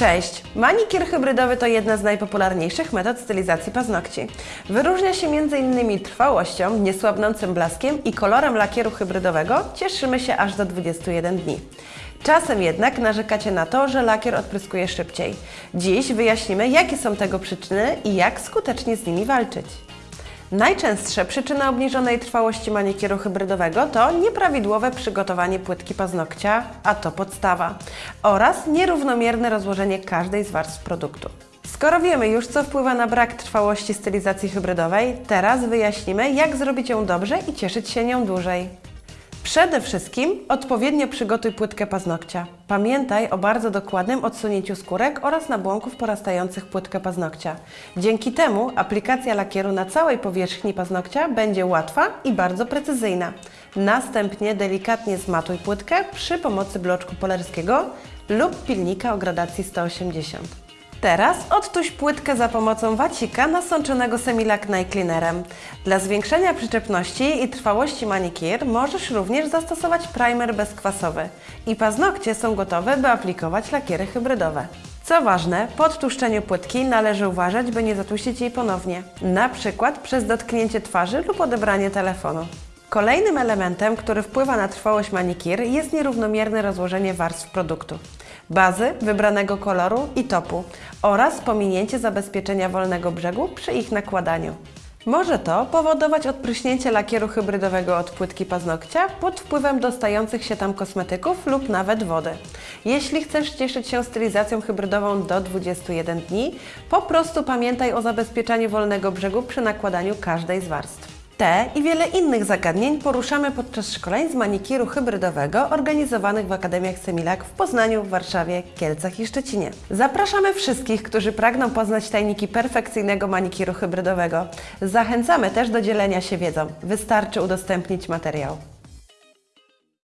Cześć! Manikier hybrydowy to jedna z najpopularniejszych metod stylizacji paznokci. Wyróżnia się m.in. trwałością, niesłabnącym blaskiem i kolorem lakieru hybrydowego cieszymy się aż do 21 dni. Czasem jednak narzekacie na to, że lakier odpryskuje szybciej. Dziś wyjaśnimy, jakie są tego przyczyny i jak skutecznie z nimi walczyć. Najczęstsze przyczyny obniżonej trwałości manikieru hybrydowego to nieprawidłowe przygotowanie płytki paznokcia, a to podstawa, oraz nierównomierne rozłożenie każdej z warstw produktu. Skoro wiemy już, co wpływa na brak trwałości stylizacji hybrydowej, teraz wyjaśnimy, jak zrobić ją dobrze i cieszyć się nią dłużej. Przede wszystkim odpowiednio przygotuj płytkę paznokcia. Pamiętaj o bardzo dokładnym odsunięciu skórek oraz nabłonków porastających płytkę paznokcia. Dzięki temu aplikacja lakieru na całej powierzchni paznokcia będzie łatwa i bardzo precyzyjna. Następnie delikatnie zmatuj płytkę przy pomocy bloczku polerskiego lub pilnika o gradacji 180. Teraz odtuś płytkę za pomocą wacika nasączonego Semilac Night Cleanerem. Dla zwiększenia przyczepności i trwałości manikir możesz również zastosować primer bezkwasowy. I paznokcie są gotowe, by aplikować lakiery hybrydowe. Co ważne, po odtłuszczeniu płytki należy uważać, by nie zatłuścić jej ponownie, na przykład przez dotknięcie twarzy lub odebranie telefonu. Kolejnym elementem, który wpływa na trwałość manikir jest nierównomierne rozłożenie warstw produktu bazy, wybranego koloru i topu oraz pominięcie zabezpieczenia wolnego brzegu przy ich nakładaniu. Może to powodować odpryśnięcie lakieru hybrydowego od płytki paznokcia pod wpływem dostających się tam kosmetyków lub nawet wody. Jeśli chcesz cieszyć się stylizacją hybrydową do 21 dni, po prostu pamiętaj o zabezpieczaniu wolnego brzegu przy nakładaniu każdej z warstw. Te i wiele innych zagadnień poruszamy podczas szkoleń z manikiru hybrydowego organizowanych w Akademiach Semilak w Poznaniu, Warszawie, Kielcach i Szczecinie. Zapraszamy wszystkich, którzy pragną poznać tajniki perfekcyjnego manikiru hybrydowego. Zachęcamy też do dzielenia się wiedzą. Wystarczy udostępnić materiał.